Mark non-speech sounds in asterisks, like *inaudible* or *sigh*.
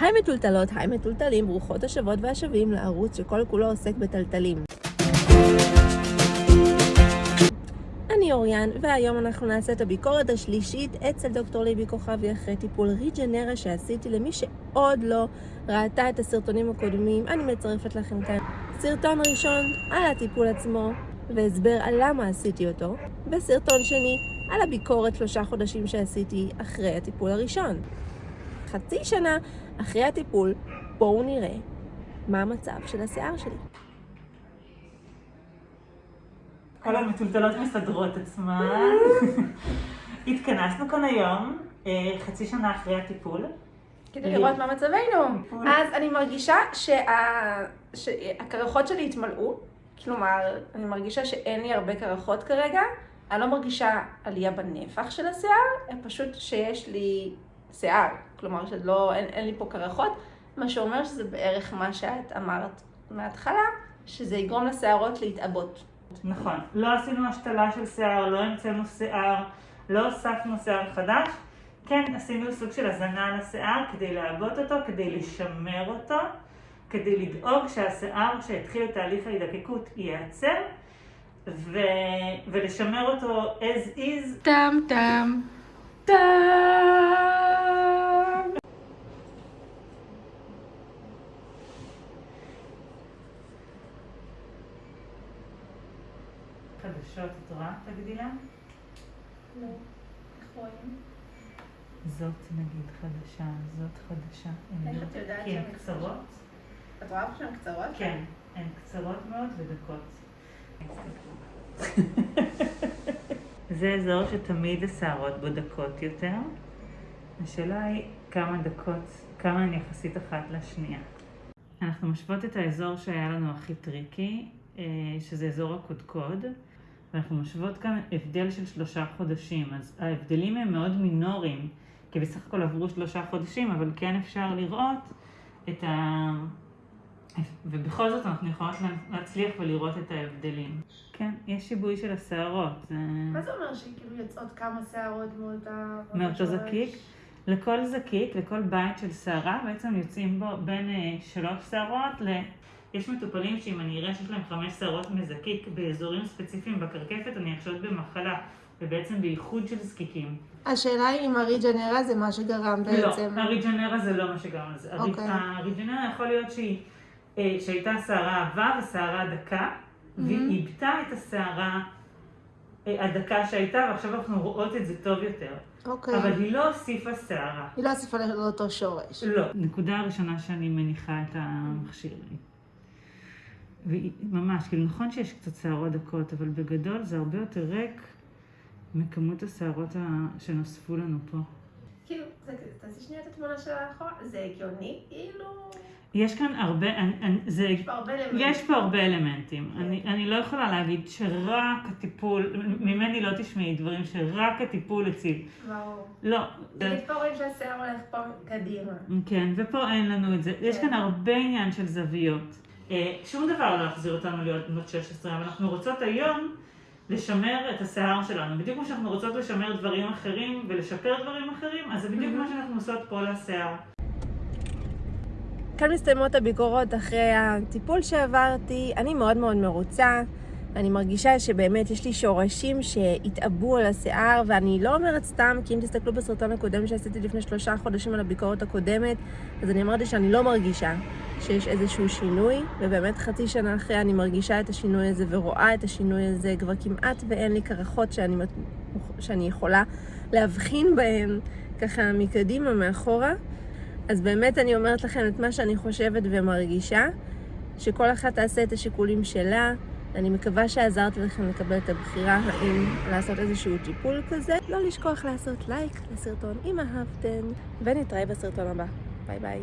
היי מטולטלות, היי מטולטלים, ברוכות השבות והשבים לערוץ שכל כולו עוסק בטלטלים. אני אוריאן, והיום אנחנו נעשה את הביקורת השלישית אצל דוקטור ליבי כוכבי אחרי טיפול ריג'נרה שעשיתי למי שעוד לא ראתה את הסרטונים הקודמים, אני מצרפת לכם כאן סרטון ראשון על הטיפול עצמו והסבר על למה עשיתי אותו, וסרטון שני על הביקורת שלושה חודשים שעשיתי אחרי הטיפול הראשון. חצי שנה אחרי הטיפול, בואו נראה מה המצב של השיער שלי. כל המטולטלות מסדרות עצמן. התכנסנו כאן היום, אה, חצי שנה אחרי הטיפול. כדי לראות מה מצבנו. אז אני מרגישה שה- שהקרחות שלי התמלאו, כלומר, אני מרגישה שאין לי הרבה קרחות כרגע. אני לא מרגישה עלייה בנפח של השיער, פשוט שיש לי שיער, כלומר שלא, אין, אין לי פה קרחות, מה שאומר שזה בערך מה שאת אמרת מההתחלה, שזה יגרום לשערות להתעבות. נכון. לא עשינו השתלה של שיער, לא המצאנו שיער, לא הוספנו שיער חדש. כן, עשינו סוג של הזנה על השיער כדי לעבות אותו, כדי לשמר אותו, כדי לדאוג שהשיער שהתחיל את תהליך ההידקקות ייעצר, ו... ולשמר אותו as is. טם טם טם. חדשות, את רואה? תגידי לה. לא, איך רואים? זאת נגיד חדשה, זאת חדשה. איך לא- את יודעת כי הן קצרות. את רואה שהן קצרות? כן, הן קצרות מאוד ודקות. *laughs* זה אזור שתמיד השערות בו דקות יותר. השאלה היא כמה דקות, כמה הן יחסית אחת לשנייה. אנחנו משוות את האזור שהיה לנו הכי טריקי, שזה אזור הקודקוד, ואנחנו משוות כאן הבדל של שלושה חודשים. אז ההבדלים הם מאוד מינוריים, כי בסך הכל עברו שלושה חודשים, אבל כן אפשר לראות את ה... ובכל זאת אנחנו יכולות להצליח ולראות את ההבדלים. כן, יש שיבוי של השערות. זה... מה זה אומר שכאילו יוצאות כמה שערות מאותה... מאותו זקיק? לכל זקיק, לכל בית של שערה, בעצם יוצאים בו בין אה, שלוש שערות ל... יש מטופלים שאם אני אראה שיש להם חמש שערות מזקיק באזורים ספציפיים בקרקפת, אני אחשוד במחלה, ובעצם בייחוד של זקיקים. השאלה היא אם הריג'נרה זה מה שגרם בעצם. לא, הריג'נרה זה לא מה שגרם לזה. אוקיי. הריג'נרה יכול להיות שהיא, אה, שהייתה שערה עבה ושערה דקה, והיא איבדה את השערה אה, הדקה שהייתה, ועכשיו אנחנו רואות את זה טוב יותר. אוקיי. אבל היא לא הוסיפה שערה. היא לא הוסיפה לאותו שורש. לא. נקודה הראשונה שאני מניחה את המכשיר. ממש, כאילו נכון שיש קצת שערות דקות, אבל בגדול זה הרבה יותר ריק מכמות השערות ה- שנוספו לנו פה. כאילו, תעשי שנייה את התמונה של האחורה, זה הגיוני, כאילו... יש כאן הרבה, אני, אני, זה, יש פה הרבה אלמנטים. יש פה הרבה אלמנטים. אני, אני לא יכולה להגיד שרק הטיפול, ממני לא תשמעי דברים שרק הטיפול הציל. ברור. לא. פה רואים שהשיער הולך פה קדימה. כן, ופה אין לנו את זה. יש כן. כאן הרבה עניין של זוויות. אה, שום דבר לא יחזיר אותנו להיות בנות 16, אבל אנחנו רוצות היום לשמר את השיער שלנו. בדיוק כמו שאנחנו רוצות לשמר דברים אחרים ולשפר דברים אחרים, אז זה בדיוק מה שאנחנו עושות פה לשיער. כאן מסתיימות הביקורות אחרי הטיפול שעברתי. אני מאוד מאוד מרוצה. אני מרגישה שבאמת יש לי שורשים שהתעבו על השיער, ואני לא אומרת סתם, כי אם תסתכלו בסרטון הקודם שעשיתי לפני שלושה חודשים על הביקורת הקודמת, אז אני אמרתי שאני לא מרגישה שיש איזשהו שינוי, ובאמת חצי שנה אחרי אני מרגישה את השינוי הזה ורואה את השינוי הזה, כבר כמעט ואין לי קרחות שאני, שאני יכולה להבחין בהן ככה מקדימה, מאחורה. אז באמת אני אומרת לכם את מה שאני חושבת ומרגישה, שכל אחת תעשה את השיקולים שלה. אני מקווה שעזרתי לכם לקבל את הבחירה האם לעשות איזשהו טיפול כזה. לא לשכוח לעשות לייק לסרטון אם אהבתם, ונתראה בסרטון הבא. ביי ביי.